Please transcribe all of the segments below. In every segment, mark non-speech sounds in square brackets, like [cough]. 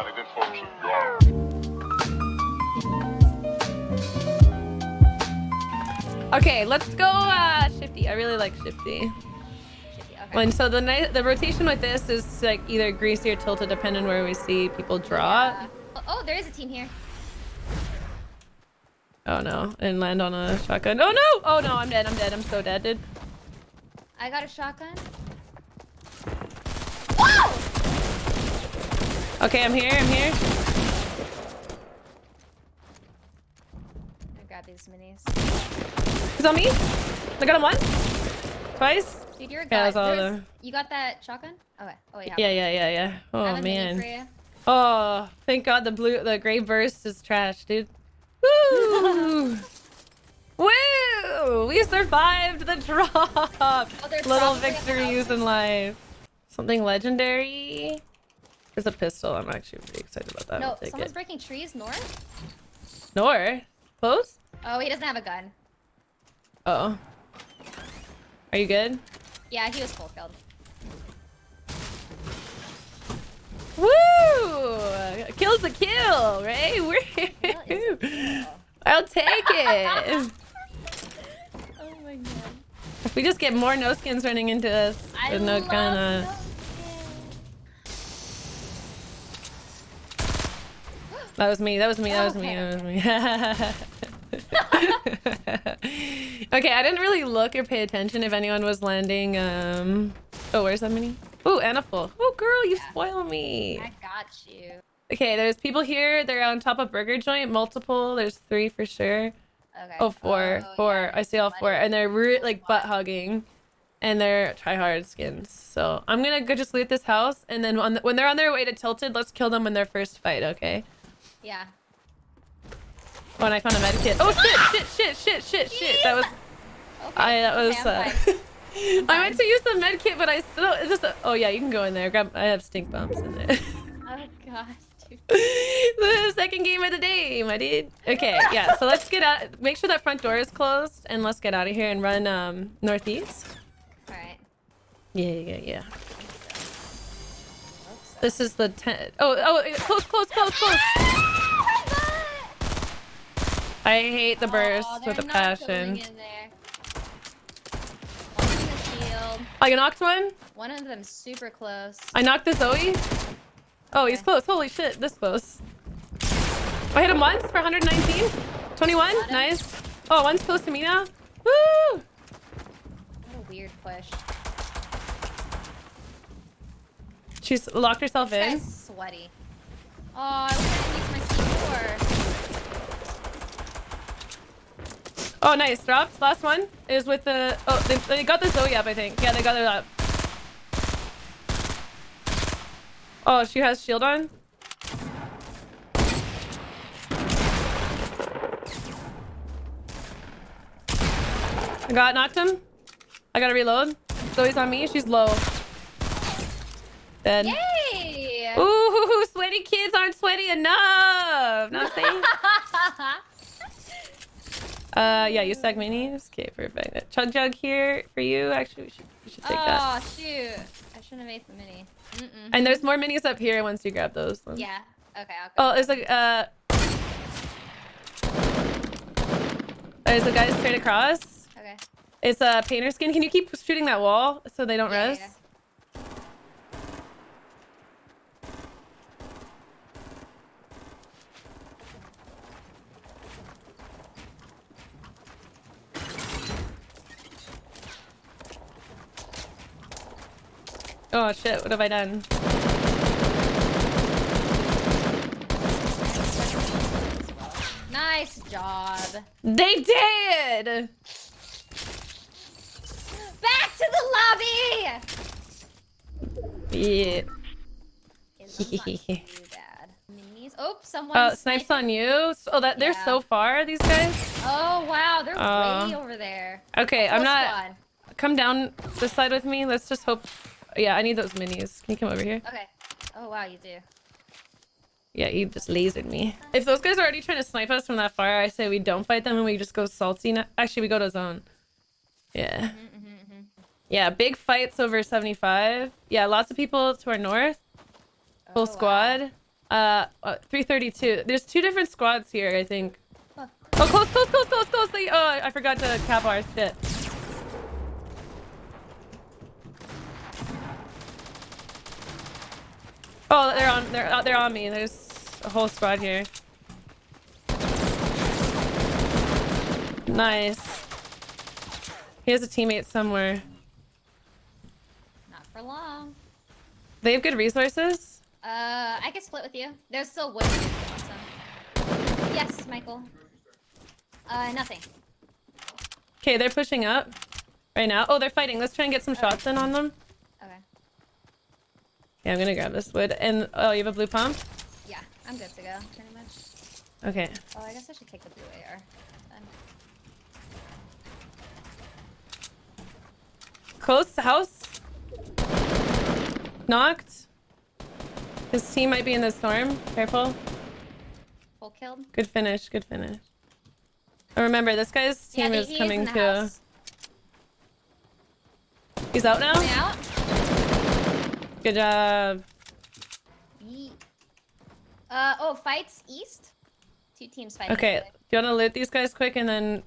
everybody. This function gone. Okay, let's go uh, Shifty. I really like Shifty. Shitty, okay. And so the night, the rotation with this is like either greasy or tilted, depending where we see people draw. Yeah. Oh, oh, there is a team here. Oh no, and land on a shotgun. Oh no! Oh no, I'm dead. I'm dead. I'm so dead, dude. I got a shotgun. Okay, I'm here. I'm here. I got these minis. He's on me. I got him once, twice. Dude, you're a Yeah, guy. that's all There's- You got that shotgun? Okay. Oh, oh yeah. Yeah, yeah, yeah, yeah. I Oh have a mini for man. Oh, thank God the blue, the gray burst is trash, dude. [laughs] Woo! Woo! We survived the drop. Oh, Little victories in life. Something legendary. There's a pistol. I'm actually pretty excited about that. No, someone's it. breaking trees north. Nor. Close? Oh, he doesn't have a gun. Oh. Are you good? Yeah, he was full killed. Woo! Kills the kill, right? Is a kill. I'll take it. [laughs] Oh my god. if we just get more no skins running into us, I with no love kind of. those That was me. That was me. That was me. That was me. [laughs] okay, I didn't really look or pay attention if anyone was landing. Um. Oh, where's that mini? Oh, Anna full. Oh, girl, you Yeah. spoil me. I got you. Okay, there's people here. They're on top of Burger Joint. Multiple. There's three for sure. Okay. Oh, four. Oh, four. yeah, I see all four. And they're re- like butt hugging. And they're try hard skins. So I'm gonna go just loot this house. And then on the- when they're on their way to Tilted, let's kill them in their first fight, okay? Yeah. Oh, and I found a med kit. Oh, shit, shit, shit, shit, shit, shit. That was. Okay. I, that was. uh. [laughs] I went to use the med kit, but I still. It's just. A, oh, yeah, you can go in there. Grab. I have stink bombs in there. [laughs] Oh gosh, the second game of the day, my dude. Okay, yeah. So let's get out. Make sure that front door is closed, and let's get out of here and run um northeast. All right. Yeah, yeah, yeah. Oops. This is the ten. Oh, oh, close, close, close, close. I hate the burst Aw, oh, with a passion. going in there. One in the shield. I oh, knocked one. One of them super close. I knocked the Zoe. Oh, he's close. Holy shit, this close. I hit him once for 119. 21. Nice. Oh, one's close to me now. Woo! What a weird push. She's locked herself This in. sweaty. Oh, I was to use my C4. Oh, nice. Drops. Last one is with the. Oh, they, they got the Zoe up, I think. Yeah, they got it up. Oh, she has shield on. I got knocked him. I gotta reload. Zoe's on me. She's low. Dead. Yay! Ooh, [laughs] sweaty kids aren't sweaty enough. Not saying. [laughs] Uh, yeah, you stack minis. Okay, perfect. Chug jug here for you. Actually, we should we should take that. oh shoot! I shouldn't have made the mini. Mm-mm. And there's more minis up here once you grab those. ones. Yeah. Okay, I'll go. Oh, there's like uh. There's a guy straight across. Okay. It's a painter skin. Can you keep shooting that wall so they don't Yeah, res? yeah. Oh shit! What have I done? Nice job. They did. Back to the lobby. Yeah. It's not too bad. Minis. Oh, someone. Uh, snipes on you. Oh, that they're Yeah. so far. These guys. Oh wow, they're Uh, way over there. Okay, I'm not. squad. Come down this side with me. Let's just hope. Yeah, I need those minis. Can you come over here? Okay. Oh wow, you do. Yeah, you just lasered me. If those guys are already trying to snipe us from that far, I say we don't fight them and we just go salty. Actually, we go to zone. Yeah. Mm-hmm, Yeah, big fights over 75. Yeah, lots of people to our north. Full Oh, wow. squad. Uh, uh 332. There's two different squads here, I think. Huh. Oh, close, close, close, close, close. They, oh, I forgot to cap our shit. Oh, they're on. They're uh, they're on me. There's a whole squad here. Nice. He has a teammate somewhere. Not for long. They have good resources. Uh, I can split with you. There's still wood. here if you want some. Yes, Michael. Uh, nothing. Okay, they're pushing up right now. Oh, they're fighting. Let's try and get some shots in on them. Yeah, I'm gonna grab this wood. And oh, you have a blue pump? Yeah, I'm good to go, pretty much. Okay. Oh, I guess I should take the blue AR. Then. Close house. Knocked. His team might be in the storm. Careful. Full killed. Good finish. Good finish. Oh, remember, this guy's team he- is coming too. house. He's out now. Good job. Uh, oh, fights east. Two teams fighting. Okay, do you want to loot these guys quick and then...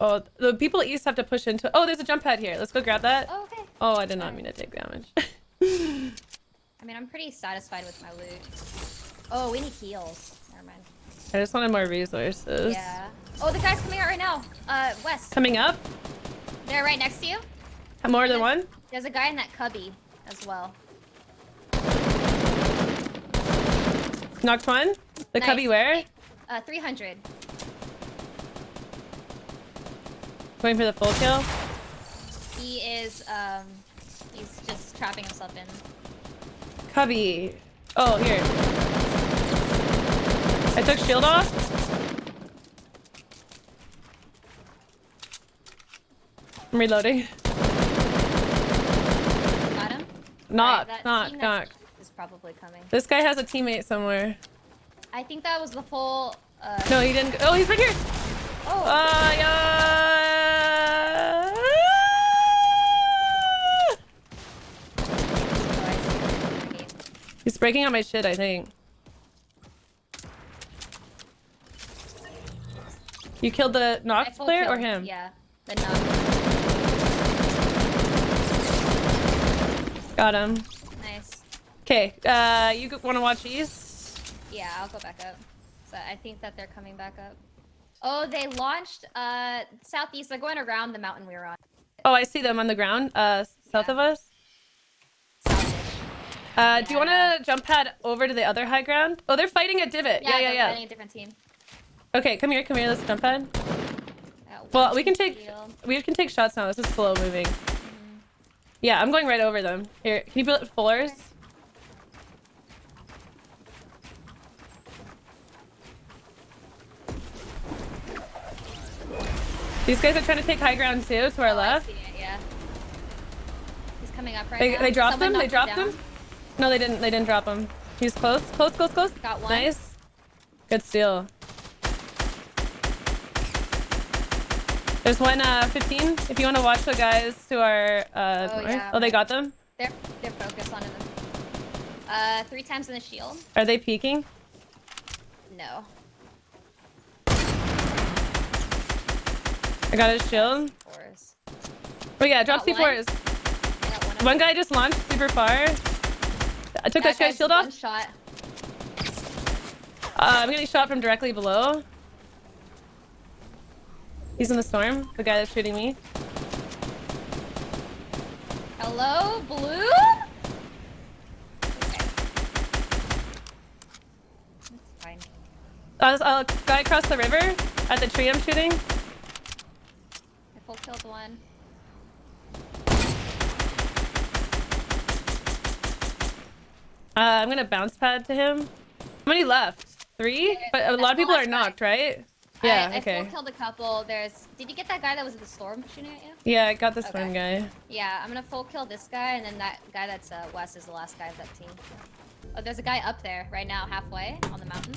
Oh, the people east have to push into... Oh, there's a jump pad here. Let's go grab that. Oh, okay. Oh, I did not mean to take damage. I mean, I'm pretty satisfied with my loot. Oh, we need heals. Never mind. I just wanted more resources. Yeah. Oh, the guy's coming out right now. Uh, west. Coming up? They're right next to you. More than one? There's a guy in that cubby as well. Knocked one? The Nice. cubby where? Uh, 300. Going for the full kill? He is, um, he's just trapping himself in. Cubby. Oh, here. I took shield off. I'm reloading. Got him? Knock, that knock, knock. Probably coming. This guy has a teammate somewhere. I think that was the full, uh, No, he didn't. Oh, he's right here. oh, Uh, yeah. He's breaking out my shit, I think. You killed the Nox player or him? Yeah, the knock. Got him. Okay, uh, you want to watch east? Yeah, I'll go back up. So I think that they're coming back up. Oh, they launched uh southeast. They're going around the mountain we were on. Oh, I see them on the ground, uh, south Yeah. of us. Uh, do you want to jump pad over to the other high ground? Oh, they're fighting a divot. Yeah, yeah, they're yeah. fighting a different team. Okay, come here, come here. Let's jump pad. Well, we can take healed. we can take shots now. This is slow moving. Mm-hmm. Yeah, I'm going right over them. Here, can you build floors? These guys are trying to take high ground too, to our Oh, left. see it, yeah. He's coming up right They, now. they dropped Someone him. They dropped him. down. No, they didn't. They didn't drop him. He's close. Close. Close. Close. Got one. Nice. Good steal. There's one uh 15. If you want to watch the guys who are uh Oh, yeah. oh they got them. They're they're focused on them. Uh, three times in the shield. Are they peeking? No. I got his shield. Fours. Oh yeah, drop Got one. C4s. I one. One guy just launched super far. I took that, guy's guy's shield off. shot. Uh, I'm getting shot from directly below. He's in the storm. The guy that's shooting me. Hello, blue. Okay. That's fine. Uh, uh, guy across the river at the tree I'm shooting. I full killed one. Uh, I'm gonna bounce pad to him. How many left? Three? But a lot of people are knocked, right? Yeah, I, I okay. full killed a couple. There's. Did you get that guy that was in the storm shooting at you? Yeah, I got this one Okay. guy. Yeah, I'm gonna full kill this guy, and then that guy that's uh, west is the last guy of that team. Oh, there's a guy up there right now, halfway on the mountain.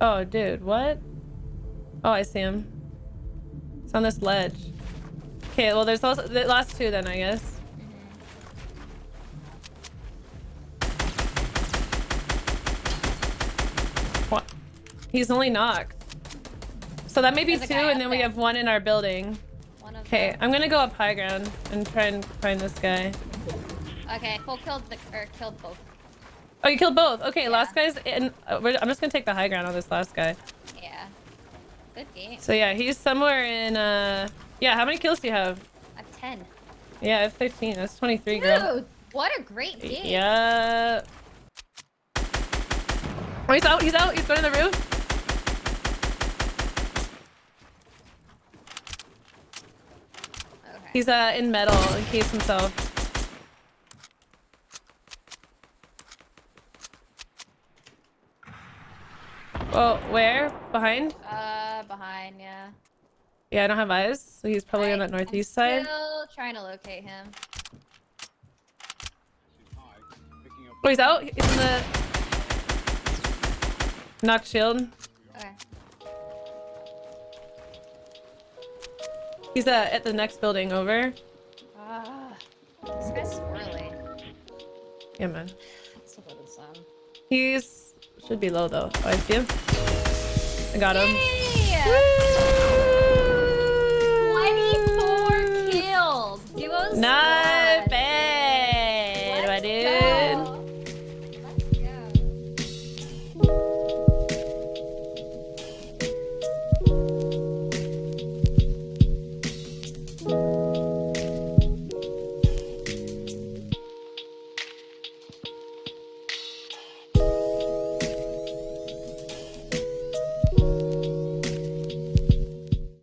Oh, dude, what? Oh, I see him. It's on this ledge. Okay, well, there's also the last two then, I guess. What? He's only knocked. So that may be There's two, and up then we have one in our building. Okay. I'm gonna go up high ground and try and find this guy. Okay, full killed the or killed both. Oh, you killed both. Okay, Yeah. last guy's in. uh, I'm just gonna take the high ground on this last guy. Good game. So yeah, he's somewhere in. uh Yeah, how many kills do you have? I have ten. Yeah, I have 15. That's 23, girl. What a great game. Yeah. Oh, he's out. He's out. He's going to the roof. Okay. He's uh in metal. He cased himself. Oh, where? Behind? uh. Yeah, I don't have eyes, so he's probably on that northeast I'm side. Still trying to locate him. Oh, he's out. He's in the knock shield. Okay. He's uh, at the next building over. Ah, this guy's squirrely. Yeah, man. Let's look at. He's should be low though. Oh, I see him. I got him. 24 kills. Duos. Nice.